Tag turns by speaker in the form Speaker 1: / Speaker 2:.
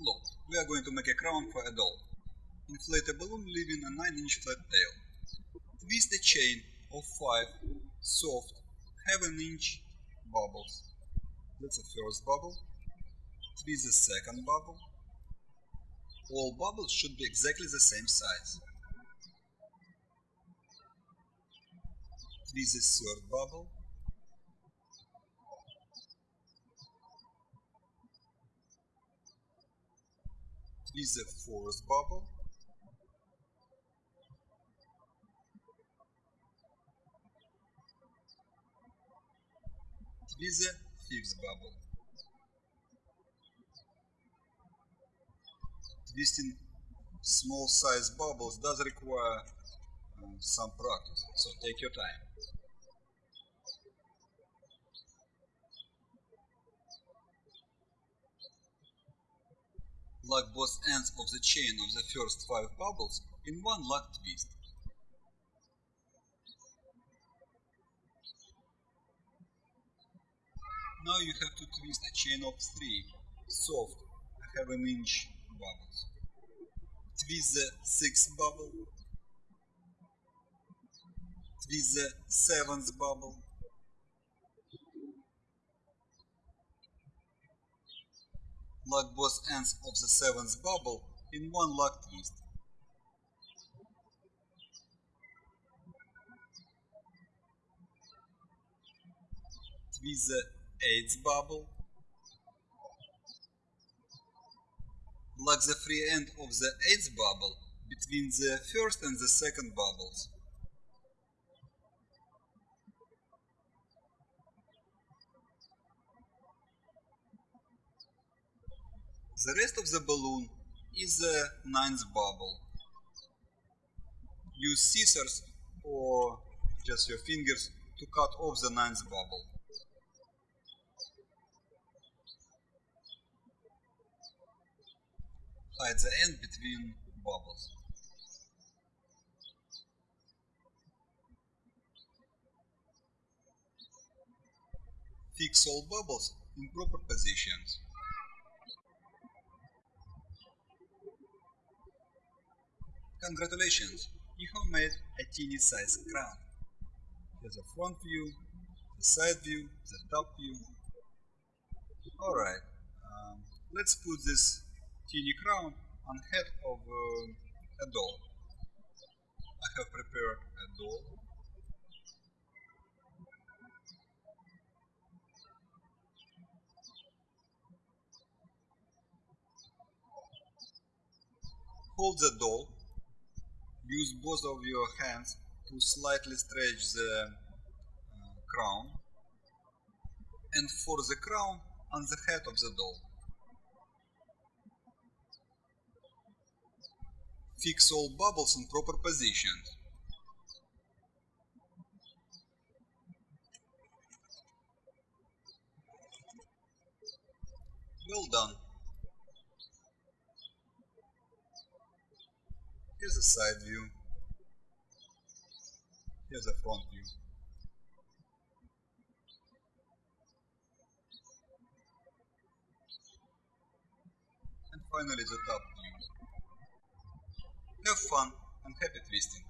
Speaker 1: Look, we are going to make a crown for a doll. Inflate a balloon leaving a 9 inch flat tail. Twist a chain of 5 soft 7 inch bubbles. That's the first bubble. Twist the second bubble. All bubbles should be exactly the same size. Twist the third bubble. Twist the fourth bubble. Twist the fifth bubble. Twisting small size bubbles does require uh, some practice, so take your time. Lock both ends of the chain of the first five bubbles in one lock twist. Now you have to twist a chain of three soft half an inch bubbles. Twist the sixth bubble. Twist the seventh bubble. Lock both ends of the seventh bubble in one lock twist. Twist the eighth bubble. Lock the free end of the eighth bubble between the first and the second bubbles. The rest of the balloon is the ninth bubble. Use scissors or just your fingers to cut off the ninth bubble. Hide the end between bubbles. Fix all bubbles in proper positions. Congratulations, you have made a teeny size crown. Here's the front view, the side view, the top view. Alright, um, let's put this teeny crown on head of uh, a doll. I have prepared a doll. Hold the doll. Use both of your hands to slightly stretch the uh, crown and for the crown on the head of the doll. Fix all bubbles in proper positions. Well done. Here's the side view. Here's the front view. And finally the top view. Have fun and happy twisting!